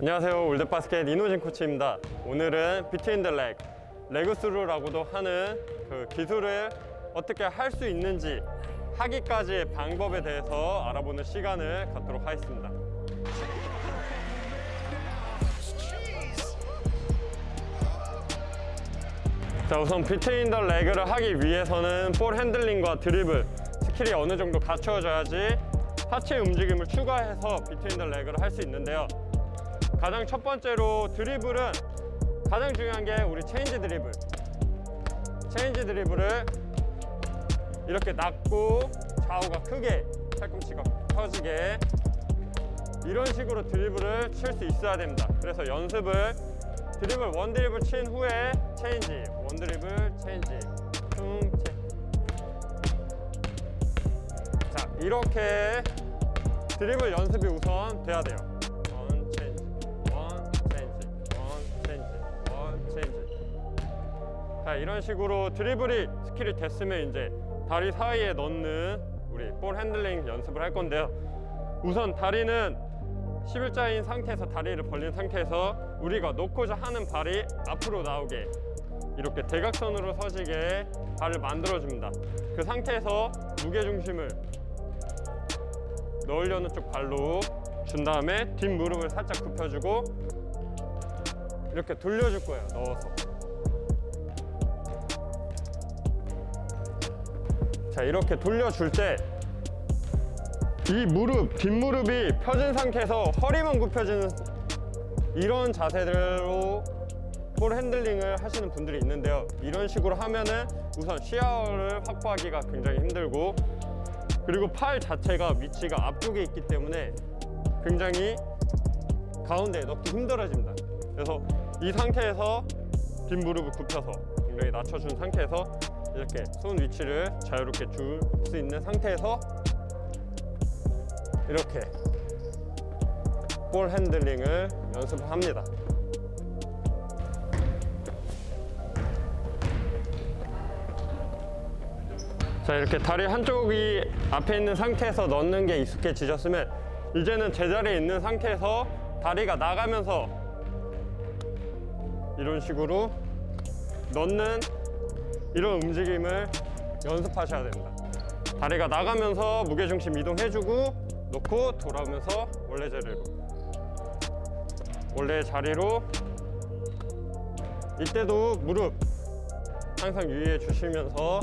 안녕하세요. 올드바스켓 이노진 코치입니다. 오늘은 between the leg, leg through라고도 하는 그 기술을 어떻게 할 수 있는지 하기까지의 방법에 대해서 알아보는 시간을 갖도록 하겠습니다. 자 우선 between the leg를 하기 위해서는 볼 핸들링과 드리블 스킬이 어느 정도 갖춰져야지 하체 움직임을 추가해서 between the leg를 할 수 있는데요 가장 첫 번째로 드리블은 가장 중요한 게 우리 change 드리블. change 드리블을 이렇게 낮고 좌우가 크게 팔꿈치가 펴지게 이런 식으로 드리블을 칠 수 있어야 됩니다. 그래서 연습을 드리블 one 드리블 친 후에 change one 드리블 change. 퉁체 자 이렇게 드리블 연습이 우선 돼야 돼요 자 이런 식으로 드리블이 skill이 됐으면 이제 다리 사이에 넣는 우리 볼 핸들링 연습을 할 건데요. 우선 다리는 11자인 상태에서 다리를 벌린 상태에서 우리가 놓고자 하는 발이 앞으로 나오게 이렇게 대각선으로 서지게 발을 만들어줍니다. 그 상태에서 무게중심을 넣으려는 쪽 발로 준 다음에 뒷무릎을 살짝 굽혀주고 이렇게 돌려줄 거예요 넣어서 자 이렇게 돌려줄 때 이 무릎, 뒷무릎이 펴진 상태에서 허리만 굽혀지는 이런 자세대로 볼 핸들링을 하시는 분들이 있는데요. 이런 식으로 하면은 우선 시야를 확보하기가 굉장히 힘들고 그리고 팔 자체가 위치가 앞쪽에 있기 때문에 굉장히 가운데에 넣기 힘들어집니다. 그래서 이 상태에서 뒷무릎을 굽혀서 굉장히 낮춰준 상태에서 이렇게 손 위치를 자유롭게 줄 수 있는 상태에서 이렇게 볼 핸들링을 연습합니다. 자 이렇게 다리 한쪽이 앞에 있는 상태에서 넣는 게 익숙해지셨으면 이제는 제자리에 있는 상태에서 다리가 나가면서 이런 식으로 넣는 이런 움직임을 연습하셔야 됩니다. 다리가 나가면서 무게중심 이동해주고 놓고 돌아오면서 원래 자리로 원래 자리로. 이때도 무릎 항상 유의해 주시면서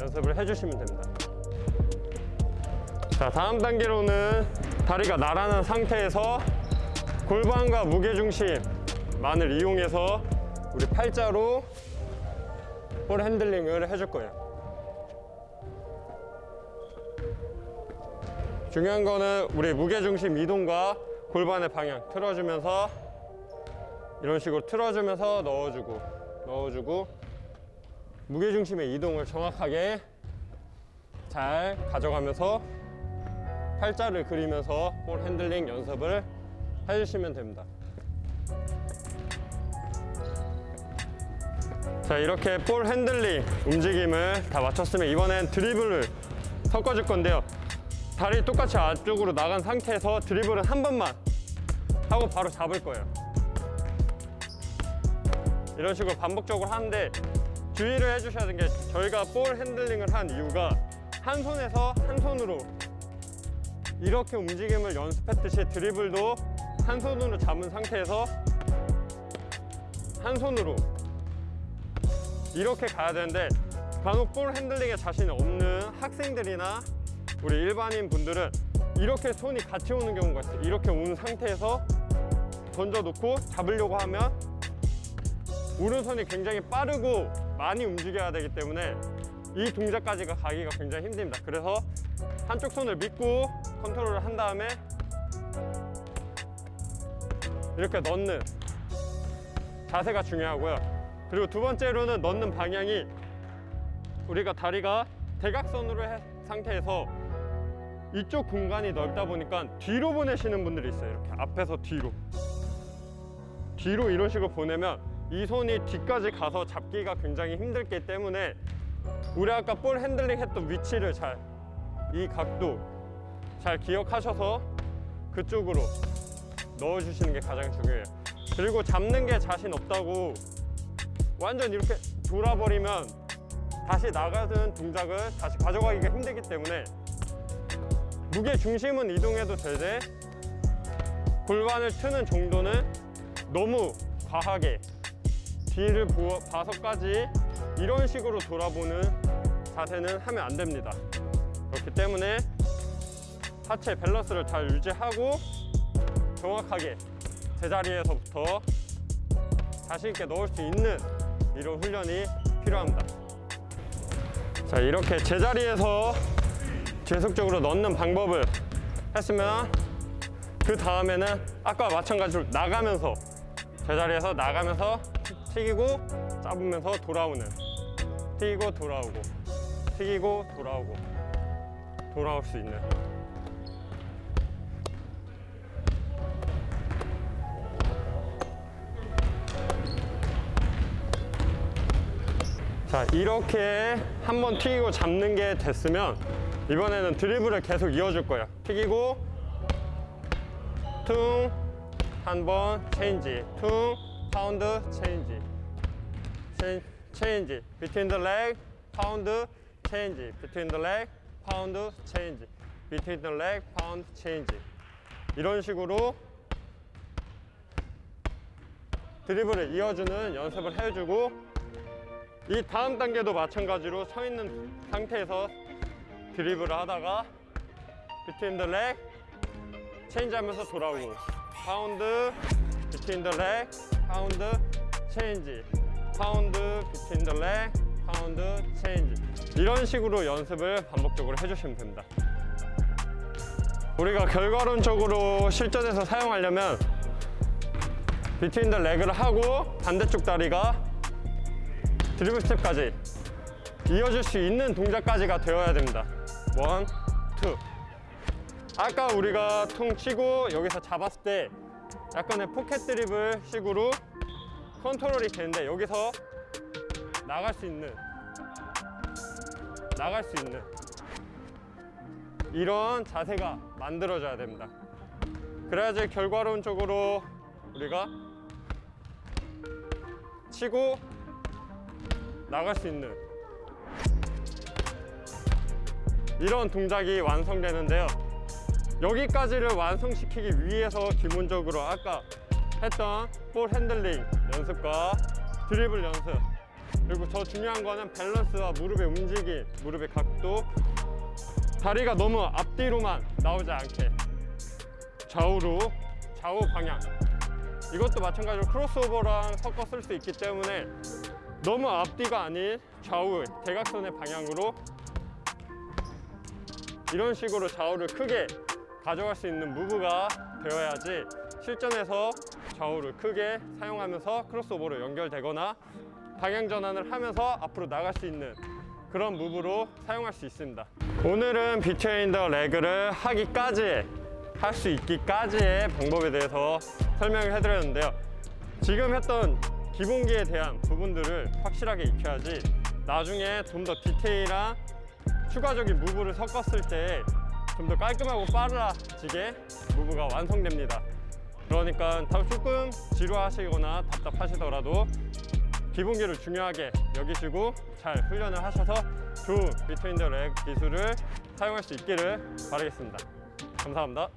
연습을 해주시면 됩니다. 자 다음 단계로는 다리가 나란한 상태에서 골반과 무게중심만을 이용해서 우리 팔자로 볼 핸들링을 해줄 거예요. 중요한 거는 우리 무게중심 이동과 골반의 방향 틀어주면서 이런 식으로 틀어주면서 넣어주고 넣어주고 무게중심의 이동을 정확하게 잘 가져가면서 팔자를 그리면서 볼 핸들링 연습을 해주시면 됩니다 자 이렇게 볼 핸들링 움직임을 다 마쳤으면 이번엔 드리블을 섞어줄 건데요. 다리 똑같이 안쪽으로 나간 상태에서 드리블은 한 번만 하고 바로 잡을 거예요. 이런 식으로 반복적으로 하는데 주의를 해주셔야 되는 게 저희가 볼 핸들링을 한 이유가 한 손에서 한 손으로 이렇게 움직임을 연습했듯이 드리블도 한 손으로 잡은 상태에서 한 손으로 이렇게 가야 되는데 간혹 볼 핸들링에 자신이 없는 학생들이나 우리 일반인 분들은 이렇게 손이 같이 오는 경우가 있어요. 이렇게 온 상태에서 던져놓고 잡으려고 하면 오른손이 굉장히 빠르고 많이 움직여야 되기 때문에 이 동작까지가 가기가 굉장히 힘듭니다. 그래서 한쪽 손을 믿고 컨트롤을 한 다음에 이렇게 넣는 자세가 중요하고요 그리고 두 번째로는 넣는 방향이 우리가 다리가 대각선으로 한 상태에서 이쪽 공간이 넓다 보니까 뒤로 보내시는 분들이 있어요 이렇게 앞에서 뒤로 뒤로 이런 식으로 보내면 이 손이 뒤까지 가서 잡기가 굉장히 힘들기 때문에 우리 아까 볼 핸들링 했던 위치를 잘 이 각도 잘 기억하셔서 그쪽으로 넣어주시는 게 가장 중요해요. 그리고 잡는 게 자신 없다고 완전 이렇게 돌아버리면 다시 나가는 동작을 다시 가져가기가 힘들기 때문에 무게 중심은 이동해도 되되 골반을 트는 정도는 너무 과하게 뒤를 보- 봐서까지 이런 식으로 돌아보는 자세는 하면 안 됩니다. 그렇기 때문에 하체 밸런스를 잘 유지하고 정확하게 제자리에서부터 자신 있게 넣을 수 있는 이런 훈련이 필요합니다. 자, 이렇게 제자리에서 계속적으로 넣는 방법을 했으면 그 다음에는 아까 마찬가지로 나가면서 제자리에서 나가면서 튀기고 잡으면서 돌아오는 튀기고 돌아오고 튀기고 돌아오고 돌아올 수 있는 자 이렇게 한번 튀기고 잡는 게 됐으면 이번에는 드리블을 계속 이어줄 거예요. 튀기고 퉁 한 번 change 퉁 pound change chan, change between the leg pound change between the leg pound change between the leg pound change. 이런 식으로 드리블을 이어주는 연습을 해주고 이 다음 단계도 마찬가지로 서 있는 상태에서 드리블을 하다가 between the leg change 하면서 돌아오고 pound between the leg pound change. pound between the leg pound change. 이런 식으로 연습을 반복적으로 해주시면 됩니다. 우리가 결과론적으로 실전에서 사용하려면 between the leg를 하고 반대쪽 다리가 드리블 스텝까지 이어질 수 있는 동작까지가 되어야 됩니다. one, two. 아까 우리가 퉁 치고 여기서 잡았을 때 약간의 포켓 드리블 식으로 컨트롤이 되는데 여기서 나갈 수 있는 나갈 수 있는 이런 자세가 만들어져야 됩니다. 그래야지 결과론적으로 우리가 치고 나갈 수 있는 이런 동작이 완성되는데요. 여기까지를 완성시키기 위해서 기본적으로 아까 했던 볼 핸들링 연습과 드리블 연습 그리고 더 중요한 거는 밸런스와 무릎의 움직임, 무릎의 각도 다리가 너무 앞뒤로만 나오지 않게 좌우로 좌우 방향 이것도 마찬가지로 크로스오버랑 섞어 쓸 수 있기 때문에 너무 앞뒤가 아닌 좌우 대각선의 방향으로 이런 식으로 좌우를 크게 가져갈 수 있는 무브가 되어야지 실전에서 좌우를 크게 사용하면서 크로스오버로 연결되거나 방향 전환을 하면서 앞으로 나갈 수 있는 그런 무브로 사용할 수 있습니다. 오늘은 비트윈 더 레그를 하기까지 할 수 있기까지의 방법에 대해서 설명을 해드렸는데요. 지금 했던 기본기에 대한 부분들을 확실하게 익혀야지 나중에 좀 더 디테일한 추가적인 무브를 섞었을 때 좀 더 깔끔하고 빨라지게 무브가 완성됩니다. 그러니까 다 조금 지루하시거나 답답하시더라도 기본기를 중요하게 여기시고 잘 훈련을 하셔서 좋은 비트윈 더렉 기술을 사용할 수 있기를 바라겠습니다. 감사합니다.